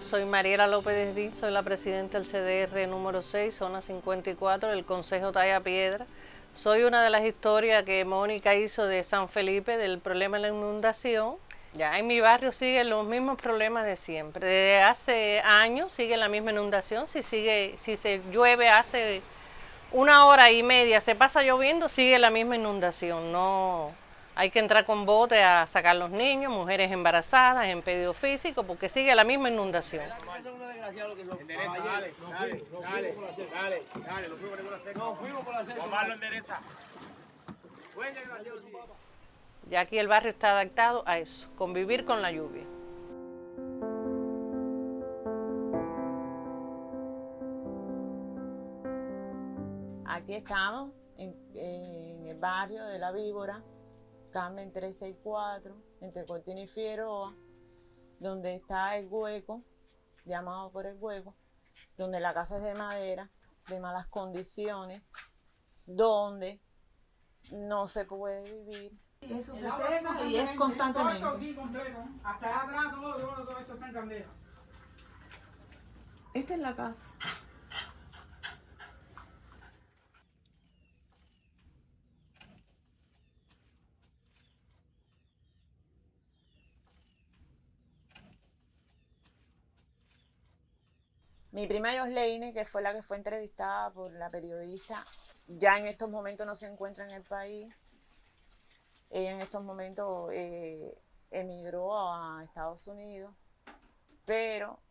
Soy Mariela López Díaz, soy la presidenta del CDR número 6, zona 54, del Consejo Talla Piedra. Soy una de las historias que Mónica hizo de San Felipe, del problema de la inundación. Ya en mi barrio siguen los mismos problemas de siempre. Desde hace años sigue la misma inundación. Si, sigue, si se llueve hace una hora y media, se pasa lloviendo, sigue la misma inundación. No, hay que entrar con bote a sacar los niños, mujeres embarazadas, en pedido físico, porque sigue la misma inundación. Ya aquí el barrio está adaptado a eso, convivir con la lluvia. Aquí estamos, en, en el barrio de La Víbora, Carmen 364, entre Cortina y Figueroa, donde está el hueco, llamado por el hueco, donde la casa es de madera, de malas condiciones, donde no se puede vivir. Eso se seca y es constantemente. Hasta atrás todo, todo esto está en candela. Esta es la casa. Mi prima Josleine, que fue la que fue entrevistada por la periodista, ya en estos momentos no se encuentra en el país. Ella en estos momentos eh, emigró a Estados Unidos, pero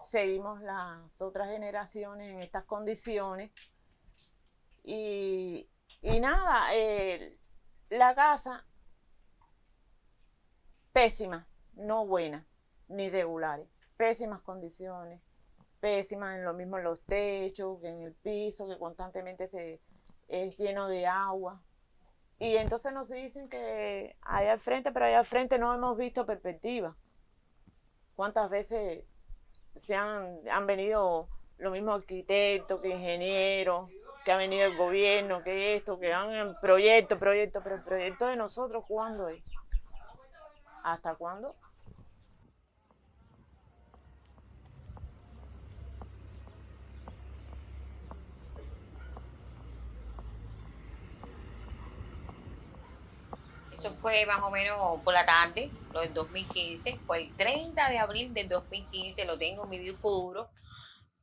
seguimos las otras generaciones en estas condiciones. Y, nada, la casa pésima, no buena, ni regulares, pésimas condiciones pésimas, en lo mismo en los techos, que en el piso, que constantemente se, es lleno de agua. Y entonces nos dicen que allá al frente, pero allá al frente no hemos visto perspectiva. ¿Cuántas veces se han, han venido los mismos arquitectos que ingenieros, que ha venido el gobierno, que esto, que han proyecto, proyecto, pero el proyecto de nosotros, ¿cuándo es? ¿Hasta cuándo? Eso fue más o menos por la tarde, lo del 2015. Fue el 30 de abril del 2015, lo tengo en mi disco duro,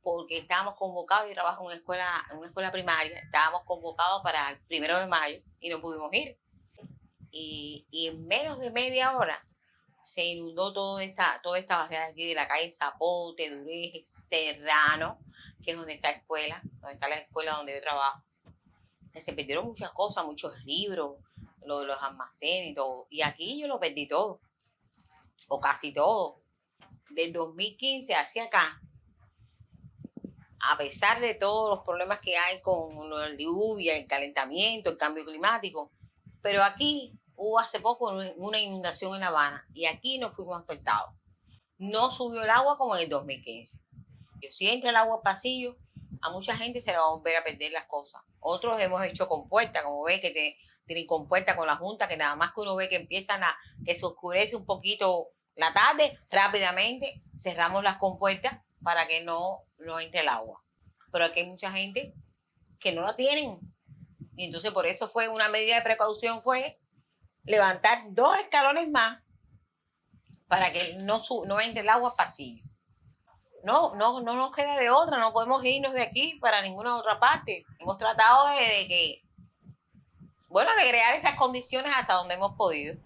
porque estábamos convocados, y trabajo en una escuela, en una escuela primaria, estábamos convocados para el primero de mayo y no pudimos ir. Y, en menos de media hora se inundó toda esta, toda esta barriada aquí de la calle Zapote, Dureje, Serrano, que es donde está la escuela, donde está la escuela donde yo trabajo. Se perdieron muchas cosas, muchos libros, lo de los almacenes y todo. Y aquí yo lo perdí todo, o casi todo. Del 2015 hacia acá, a pesar de todos los problemas que hay con la lluvia, el calentamiento, el cambio climático, pero aquí hubo hace poco una inundación en La Habana y aquí no fuimos afectados. No subió el agua como en el 2015. Si entra el agua al pasillo, a mucha gente se le va a volver a perder las cosas. Otros hemos hecho compuerta, como ve que tienen compuerta con la Junta, que nada más que uno ve que empiezan a, que se oscurece un poquito la tarde, rápidamente cerramos las compuertas para que no, no entre el agua. Pero aquí hay mucha gente que no la tienen. Y entonces por eso fue una medida de precaución fue levantar dos escalones más para que no, no entre el agua pasillo. No, no, no nos queda de otra, no podemos irnos de aquí para ninguna otra parte. Hemos tratado de que bueno, de crear esas condiciones hasta donde hemos podido.